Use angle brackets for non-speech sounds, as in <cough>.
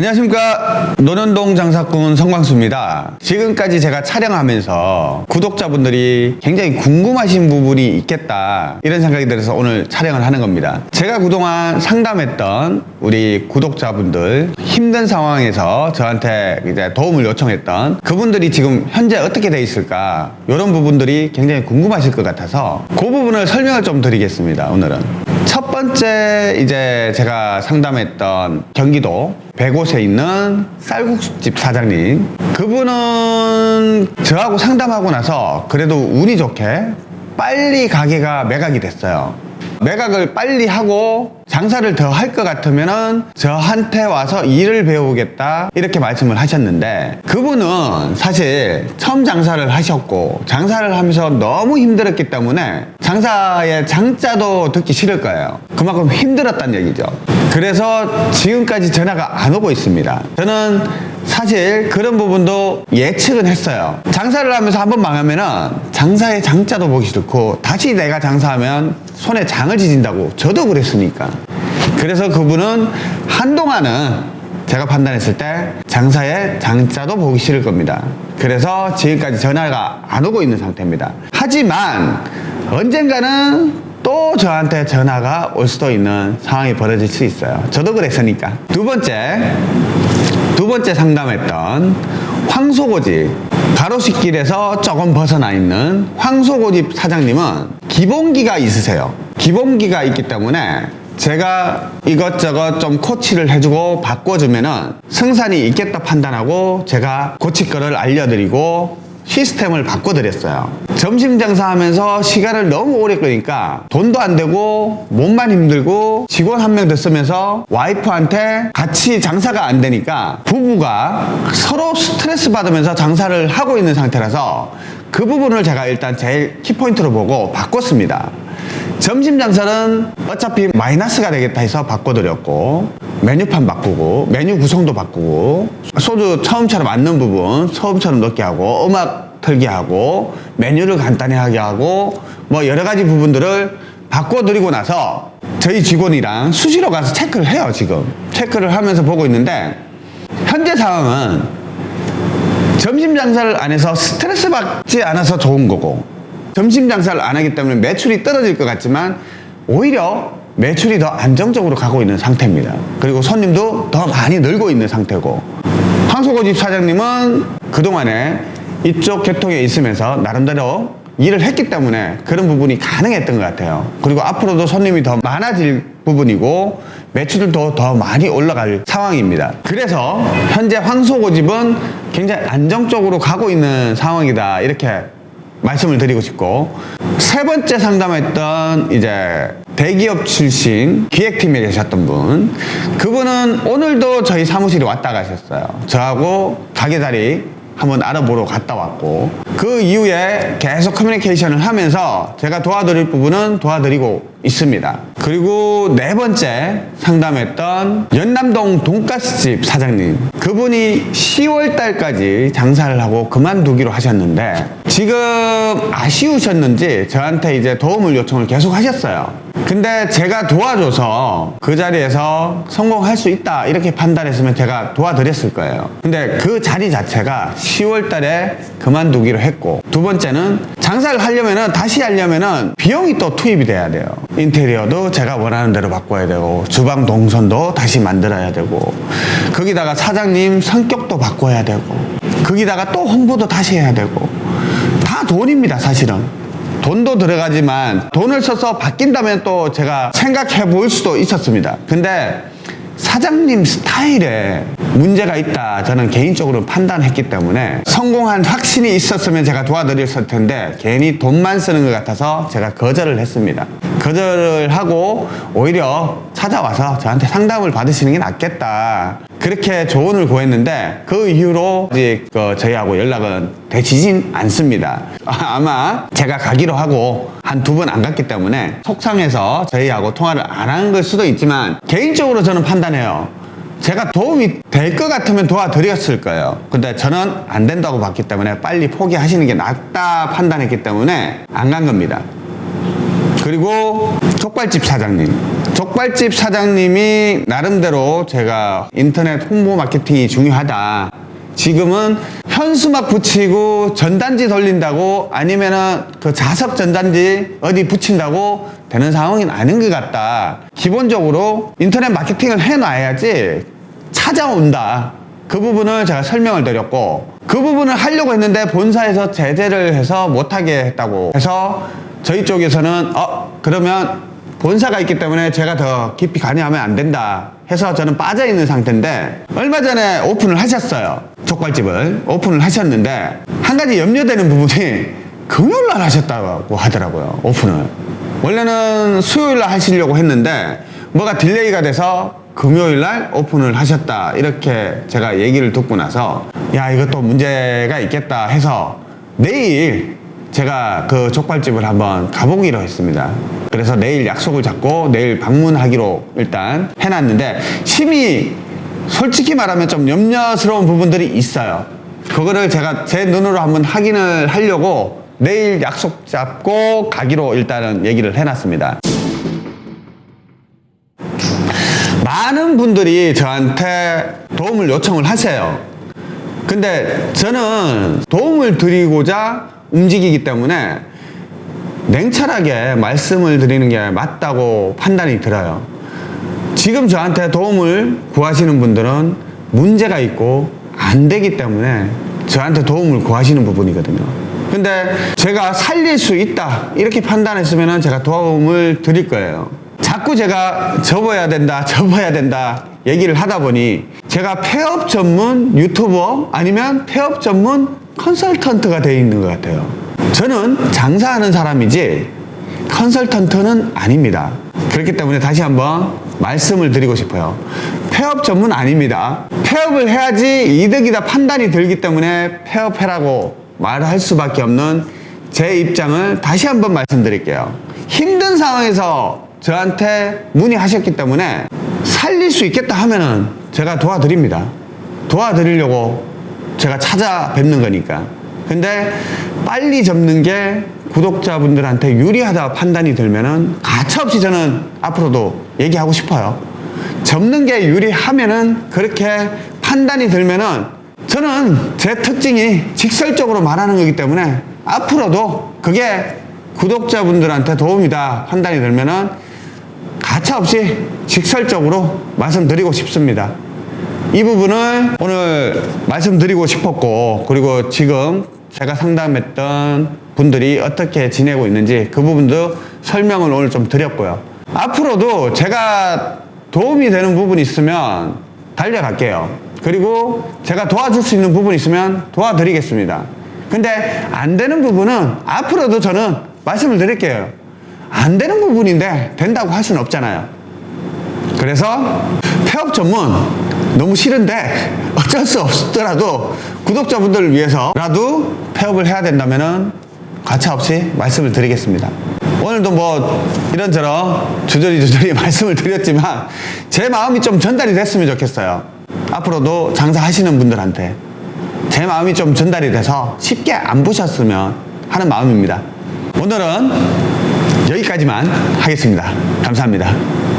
안녕하십니까. 노년동 장사꾼 성광수입니다. 지금까지 제가 촬영하면서 구독자분들이 굉장히 궁금하신 부분이 있겠다. 이런 생각이 들어서 오늘 촬영을 하는 겁니다. 제가 그동안 상담했던 우리 구독자분들 힘든 상황에서 저한테 이제 도움을 요청했던 그분들이 지금 현재 어떻게 돼 있을까? 이런 부분들이 굉장히 궁금하실 것 같아서 그 부분을 설명을 좀 드리겠습니다 오늘은. 첫 번째 이제 제가 상담했던 경기도 백옷에 있는 쌀국수집 사장님. 그분은 저하고 상담하고 나서 그래도 운이 좋게 빨리 가게가 매각이 됐어요. 매각을 빨리 하고 장사를 더 할 것 같으면 은 저한테 와서 일을 배우겠다 이렇게 말씀을 하셨는데 그분은 사실 처음 장사를 하셨고 장사를 하면서 너무 힘들었기 때문에 장사의 장자도 듣기 싫을 거예요. 그만큼 힘들었단 얘기죠 그래서 지금까지 전화가 안 오고 있습니다. 저는 사실 그런 부분도 예측은 했어요. 장사를 하면서 한번 망하면 은 장사의 장자도 보기 싫고 다시 내가 장사하면 손에 장을 지진다고 저도 그랬으니까. 그래서 그분은 한동안은 제가 판단했을 때 장사의 장자도 보기 싫을 겁니다. 그래서 지금까지 전화가 안 오고 있는 상태입니다. 하지만 언젠가는 또 저한테 전화가 올 수도 있는 상황이 벌어질 수 있어요. 저도 그랬으니까. 두 번째 두 번째 상담했던 황소고집 가로수길에서 조금 벗어나 있는 황소고집 사장님은 기본기가 있으세요. 기본기가 있기 때문에 제가 이것저것 좀 코치를 해주고 바꿔주면 은 승산이 있겠다 판단하고 제가 고칠 거를 알려드리고 시스템을 바꿔드렸어요. 점심 장사하면서 시간을 너무 오래 끄니까 돈도 안 되고 몸만 힘들고 직원 한 명 더 쓰면서 와이프한테 같이 장사가 안 되니까 부부가 서로 스트레스 받으면서 장사를 하고 있는 상태라서 그 부분을 제가 일단 제일 키포인트로 보고 바꿨습니다. 점심 장사는 어차피 마이너스가 되겠다 해서 바꿔드렸고 메뉴판 바꾸고 메뉴 구성도 바꾸고 소주 처음처럼 앉는 부분 처음처럼 넣게 하고 음악 틀게 하고 메뉴를 간단히 하게 하고 뭐 여러 가지 부분들을 바꿔드리고 나서 저희 직원이랑 수시로 가서 체크를 해요 지금. 체크를 하면서 보고 있는데 현재 상황은 점심 장사를 안 해서 스트레스 받지 않아서 좋은 거고 점심 장사를 안 하기 때문에 매출이 떨어질 것 같지만 오히려 매출이 더 안정적으로 가고 있는 상태입니다. 그리고 손님도 더 많이 늘고 있는 상태고. 황소고집 사장님은 그동안에 이쪽 계통에 있으면서 나름대로 일을 했기 때문에 그런 부분이 가능했던 것 같아요. 그리고 앞으로도 손님이 더 많아질 부분이고 매출도 더 많이 올라갈 상황입니다. 그래서 현재 황소고집은 굉장히 안정적으로 가고 있는 상황이다. 이렇게 말씀을 드리고 싶고. 세 번째 상담했던 이제 대기업 출신 기획팀에 계셨던 분. 그분은 오늘도 저희 사무실에 왔다 가셨어요. 저하고 가게 자리 한번 알아보러 갔다 왔고 그 이후에 계속 커뮤니케이션을 하면서 제가 도와드릴 부분은 도와드리고 있습니다. 그리고 네 번째 상담했던 연남동 돈가스집 사장님. 그분이 10월 달까지 장사를 하고 그만두기로 하셨는데 지금 아쉬우셨는지 저한테 이제 도움을 요청을 계속 하셨어요. 근데 제가 도와줘서 그 자리에서 성공할 수 있다 이렇게 판단했으면 제가 도와드렸을 거예요. 근데 그 자리 자체가 10월 달에 그만두기로 했고 두 번째는 장사를 하려면은 다시 하려면은 비용이 또 투입이 돼야 돼요. 인테리어도 제가 원하는 대로 바꿔야 되고 주방 동선도 다시 만들어야 되고 거기다가 사장님 성격도 바꿔야 되고 거기다가 또 홍보도 다시 해야 되고 다 돈입니다 사실은. 돈도 들어가지만 돈을 써서 바뀐다면 또 제가 생각해 볼 수도 있었습니다. 근데 사장님 스타일에 문제가 있다. 저는 개인적으로 판단했기 때문에 성공한 확신이 있었으면 제가 도와드렸을 텐데 괜히 돈만 쓰는 것 같아서 제가 거절을 했습니다. 거절을 하고 오히려 찾아와서 저한테 상담을 받으시는 게 낫겠다. 그렇게 조언을 구했는데 그 이후로 아직 그 저희하고 연락은 되지진 않습니다. 아, 아마 제가 가기로 하고 한 두 번 안 갔기 때문에 속상해서 저희하고 통화를 안 한 걸 수도 있지만 개인적으로 저는 판단해요 제가 도움이 될 것 같으면 도와드렸을 거예요. 근데 저는 안 된다고 봤기 때문에 빨리 포기하시는 게 낫다 판단했기 때문에 안 간 겁니다. 그리고 족발집 사장님. 족발집 사장님이 나름대로 제가 인터넷 홍보 마케팅이 중요하다. 지금은 현수막 붙이고 전단지 돌린다고 아니면은 그 자석 전단지 어디 붙인다고 되는 상황이 아닌 것 같다. 기본적으로 인터넷 마케팅을 해놔야지 찾아온다. 그 부분을 제가 설명을 드렸고 그 부분을 하려고 했는데 본사에서 제재를 해서 못하게 했다고 해서 저희 쪽에서는 어 그러면 본사가 있기 때문에 제가 더 깊이 관여하면 안 된다 해서 저는 빠져 있는 상태인데 얼마 전에 오픈을 하셨어요. 족발집을. 오픈을 하셨는데 한 가지 염려되는 부분이 금요일 날 하셨다고 하더라고요 오픈을. 원래는 수요일 날 하시려고 했는데 뭐가 delay가 돼서 금요일 날 오픈을 하셨다 이렇게 제가 얘기를 듣고 나서 야 이것도 문제가 있겠다 해서 내일 제가 그 족발집을 한번 가보기로 했습니다. 그래서 내일 약속을 잡고 내일 방문하기로 일단 해놨는데 심히 솔직히 말하면 좀 염려스러운 부분들이 있어요. 그거를 제가 제 눈으로 한번 확인을 하려고 내일 약속 잡고 가기로 일단은 얘기를 해놨습니다. 많은 분들이 저한테 도움을 요청을 하세요. 근데 저는 도움을 드리고자 움직이기 때문에 냉철하게 말씀을 드리는 게 맞다고 판단이 들어요. 지금 저한테 도움을 구하시는 분들은 문제가 있고 안 되기 때문에 저한테 도움을 구하시는 부분이거든요. 근데 제가 살릴 수 있다 이렇게 판단했으면 제가 도움을 드릴 거예요. 자꾸 제가 접어야 된다, <laughs> 접어야 된다 얘기를 하다 보니 제가 폐업 전문 유튜버 아니면 폐업 전문 컨설턴트가 되어 있는 것 같아요. 저는 장사하는 사람이지 컨설턴트는 아닙니다. 그렇기 때문에 다시 한번 말씀을 드리고 싶어요. 폐업 전문 아닙니다. 폐업을 해야지 이득이다 판단이 들기 때문에 폐업해라고 말할 수밖에 없는 제 입장을 다시 한번 말씀드릴게요. 힘든 상황에서 저한테 문의하셨기 때문에 살릴 수 있겠다 하면은 제가 도와드립니다. 도와드리려고 제가 찾아뵙는 거니까. 근데 빨리 접는 게 구독자분들한테 유리하다 판단이 들면은 가차없이 저는 앞으로도 얘기하고 싶어요. 접는 게 유리하면은 그렇게 판단이 들면은 저는 제 특징이 직설적으로 말하는 거기 때문에 앞으로도 그게 구독자분들한테 도움이다 판단이 들면은 가차없이 직설적으로 말씀드리고 싶습니다. 이 부분을 오늘 말씀드리고 싶었고 그리고 지금 제가 상담했던 분들이 어떻게 지내고 있는지 그 부분도 설명을 오늘 좀 드렸고요. 앞으로도 제가 도움이 되는 부분이 있으면 달려갈게요. 그리고 제가 도와줄 수 있는 부분이 있으면 도와드리겠습니다. 근데 안 되는 부분은 앞으로도 저는 말씀을 드릴게요. 안 되는 부분인데 된다고 할 수는 없잖아요. 그래서 폐업 전문 너무 싫은데 어쩔 수 없더라도 구독자분들을 위해서라도 폐업을 해야 된다면은 가차없이 말씀을 드리겠습니다. 오늘도 뭐 이런저런 주저리 주저리 <laughs> 말씀을 드렸지만 제 마음이 좀 전달이 됐으면 좋겠어요. 앞으로도 장사하시는 분들한테 제 마음이 좀 전달이 돼서 쉽게 안 보셨으면 하는 마음입니다. 오늘은 여기까지만 하겠습니다. 감사합니다.